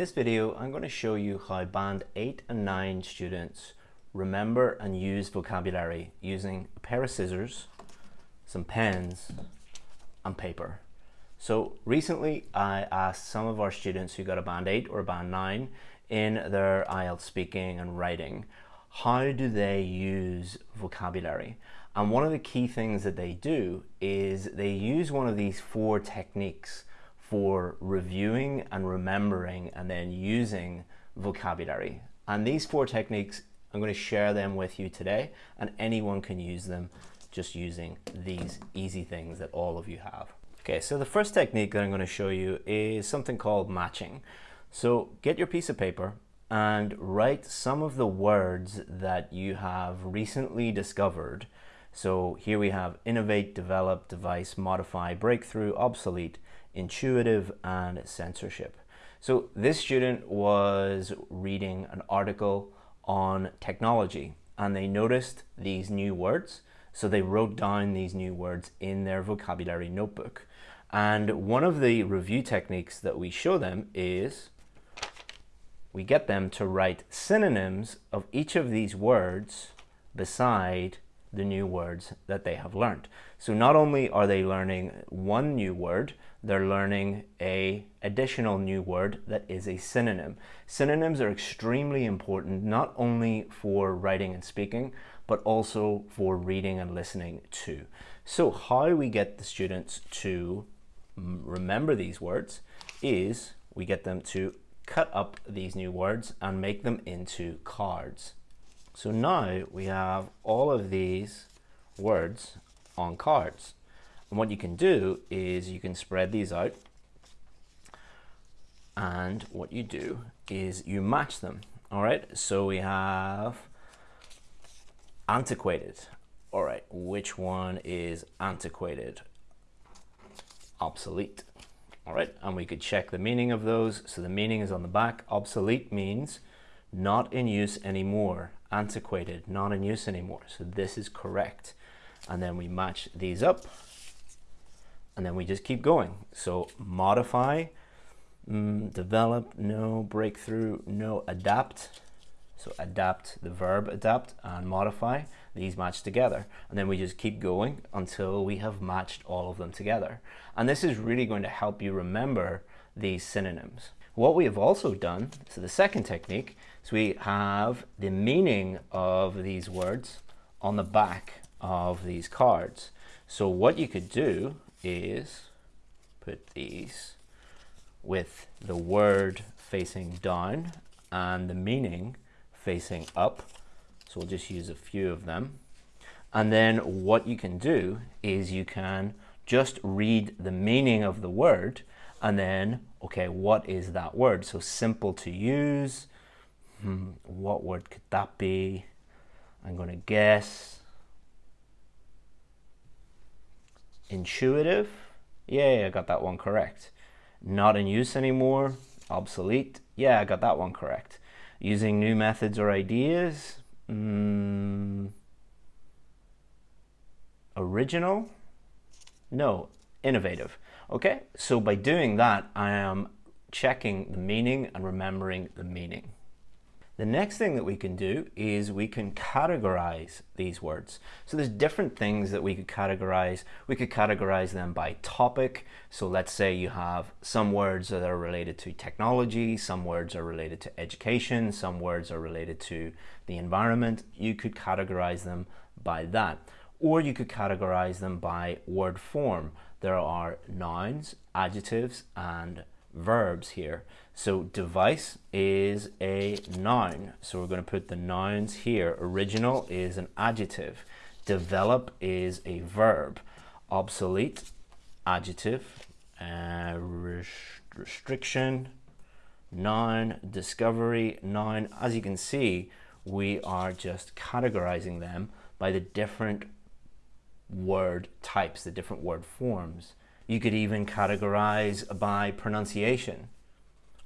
this video, I'm going to show you how Band 8 and 9 students remember and use vocabulary using a pair of scissors, some pens, and paper. So recently I asked some of our students who got a Band 8 or a Band 9 in their IELTS speaking and writing, how do they use vocabulary? And one of the key things that they do is they use one of these four techniques for reviewing and remembering and then using vocabulary. And these four techniques, I'm going to share them with you today and anyone can use them just using these easy things that all of you have. Okay, so the first technique that I'm going to show you is something called matching. So get your piece of paper and write some of the words that you have recently discovered. So here we have innovate, develop, device, modify, breakthrough, obsolete, intuitive and censorship. So this student was reading an article on technology and they noticed these new words. So they wrote down these new words in their vocabulary notebook. And one of the review techniques that we show them is we get them to write synonyms of each of these words beside the new words that they have learned. So not only are they learning one new word, they're learning a additional new word that is a synonym. Synonyms are extremely important not only for writing and speaking, but also for reading and listening too. So how we get the students to remember these words is we get them to cut up these new words and make them into cards. So now we have all of these words on cards. And what you can do is you can spread these out and what you do is you match them. All right, so we have antiquated. All right, which one is antiquated? Obsolete. All right, and we could check the meaning of those. So the meaning is on the back. Obsolete means not in use anymore. Antiquated, not in use anymore. So this is correct. And then we match these up and then we just keep going. So modify, mm, develop, no, breakthrough, no, adapt. So adapt, the verb adapt and modify, these match together. And then we just keep going until we have matched all of them together. And this is really going to help you remember these synonyms. What we have also done, so the second technique, is we have the meaning of these words on the back of these cards. So what you could do is put these with the word facing down and the meaning facing up. So we'll just use a few of them. And then what you can do is you can just read the meaning of the word and then, okay, what is that word? So simple to use. Hmm, what word could that be? I'm going to guess Intuitive, yeah, I got that one correct. Not in use anymore, obsolete, yeah, I got that one correct. Using new methods or ideas, mm, original, no, innovative. Okay, so by doing that, I am checking the meaning and remembering the meaning. The next thing that we can do is we can categorize these words. So there's different things that we could categorize. We could categorize them by topic. So let's say you have some words that are related to technology, some words are related to education, some words are related to the environment. You could categorize them by that. Or you could categorize them by word form. There are nouns, adjectives, and verbs here. So device is a noun. So we're going to put the nouns here. Original is an adjective. Develop is a verb. Obsolete, adjective. Uh, rest restriction, noun. Discovery, noun. As you can see, we are just categorizing them by the different word types, the different word forms. You could even categorize by pronunciation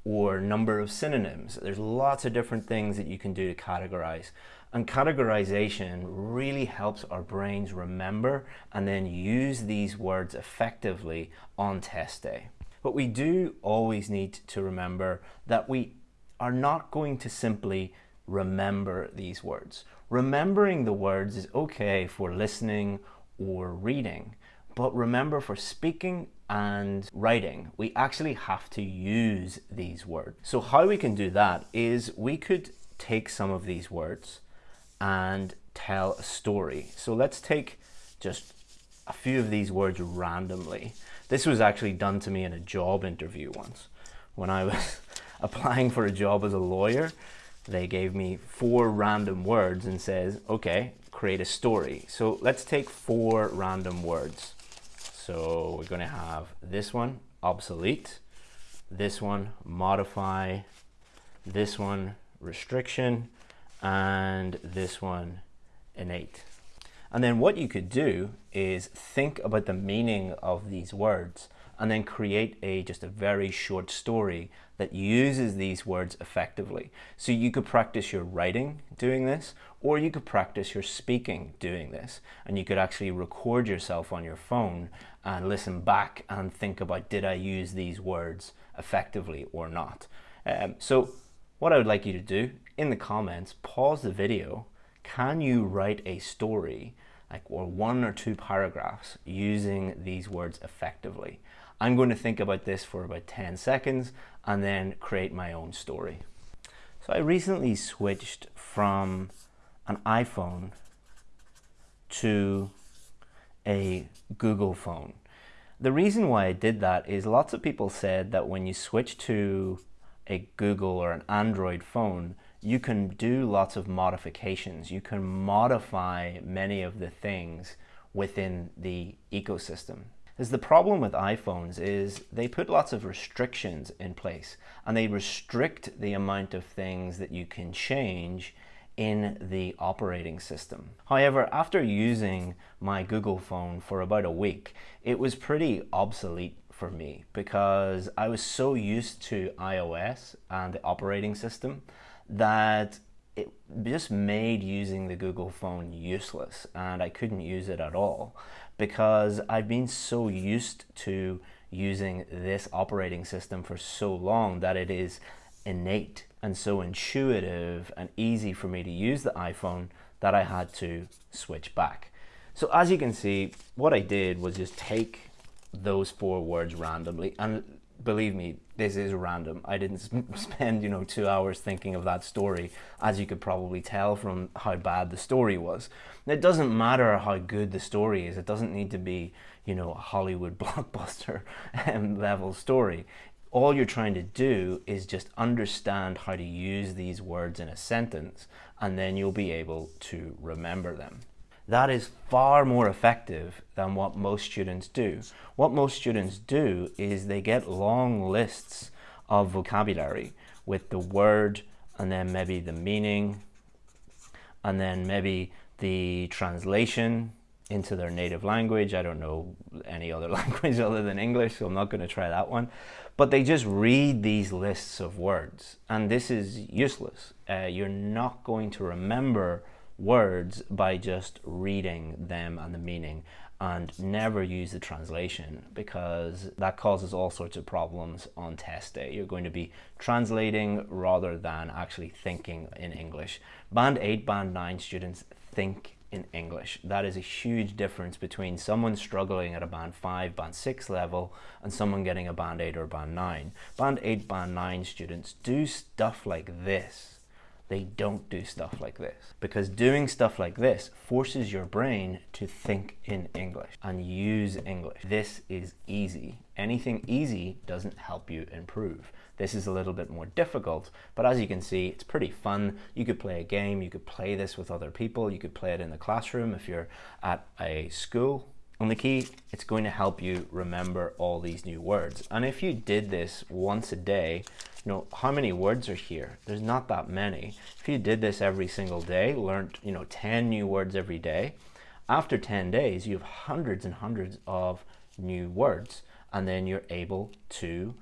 or number of synonyms. There's lots of different things that you can do to categorize. And categorization really helps our brains remember and then use these words effectively on test day. But we do always need to remember that we are not going to simply remember these words. Remembering the words is okay for listening or reading, but remember for speaking and writing, we actually have to use these words. So how we can do that is we could take some of these words and tell a story. So let's take just a few of these words randomly. This was actually done to me in a job interview once. When I was applying for a job as a lawyer, they gave me four random words and says, okay, create a story. So let's take four random words. So we're gonna have this one, obsolete, this one, modify, this one, restriction, and this one, innate. And then what you could do is think about the meaning of these words and then create a just a very short story that uses these words effectively. So you could practice your writing doing this, or you could practice your speaking doing this. And you could actually record yourself on your phone and listen back and think about, did I use these words effectively or not? Um, so what I would like you to do in the comments, pause the video. Can you write a story like or one or two paragraphs using these words effectively. I'm going to think about this for about 10 seconds and then create my own story. So I recently switched from an iPhone to a Google phone. The reason why I did that is lots of people said that when you switch to a Google or an Android phone, you can do lots of modifications. You can modify many of the things within the ecosystem. As the problem with iPhones is they put lots of restrictions in place and they restrict the amount of things that you can change in the operating system. However, after using my Google phone for about a week, it was pretty obsolete for me because I was so used to iOS and the operating system that it just made using the Google phone useless and I couldn't use it at all because I've been so used to using this operating system for so long that it is innate and so intuitive and easy for me to use the iPhone that I had to switch back. So as you can see, what I did was just take those four words randomly and believe me, this is random. I didn't spend, you know, two hours thinking of that story, as you could probably tell from how bad the story was. It doesn't matter how good the story is. It doesn't need to be, you know, a Hollywood blockbuster um, level story. All you're trying to do is just understand how to use these words in a sentence, and then you'll be able to remember them that is far more effective than what most students do. What most students do is they get long lists of vocabulary with the word and then maybe the meaning and then maybe the translation into their native language. I don't know any other language other than English, so I'm not going to try that one. But they just read these lists of words, and this is useless. Uh, you're not going to remember words by just reading them and the meaning and never use the translation because that causes all sorts of problems on test day. You're going to be translating rather than actually thinking in English. Band 8, Band 9 students think in English. That is a huge difference between someone struggling at a Band 5, Band 6 level and someone getting a Band 8 or Band 9. Band 8, Band 9 students do stuff like this they don't do stuff like this. Because doing stuff like this forces your brain to think in English and use English. This is easy. Anything easy doesn't help you improve. This is a little bit more difficult, but as you can see, it's pretty fun. You could play a game, you could play this with other people, you could play it in the classroom if you're at a school on the key, it's going to help you remember all these new words. And if you did this once a day, you know, how many words are here? There's not that many. If you did this every single day, learned, you know, 10 new words every day, after 10 days, you have hundreds and hundreds of new words. And then you're able to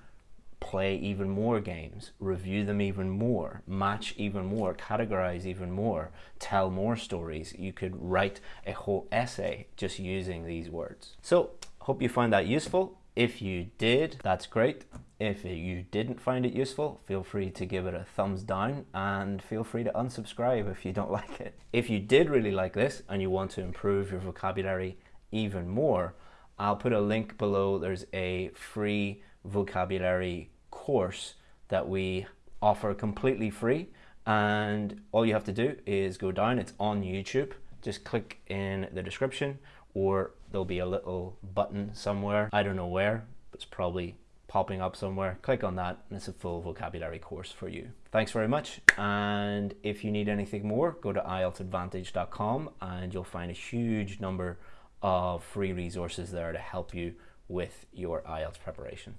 play even more games, review them even more, match even more, categorize even more, tell more stories. You could write a whole essay just using these words. So hope you find that useful. If you did, that's great. If you didn't find it useful, feel free to give it a thumbs down and feel free to unsubscribe if you don't like it. If you did really like this and you want to improve your vocabulary even more, I'll put a link below. There's a free vocabulary course that we offer completely free and all you have to do is go down. It's on YouTube. Just click in the description or there'll be a little button somewhere. I don't know where it's probably popping up somewhere. Click on that and it's a full vocabulary course for you. Thanks very much and if you need anything more go to ieltsadvantage.com and you'll find a huge number of free resources there to help you with your IELTS preparation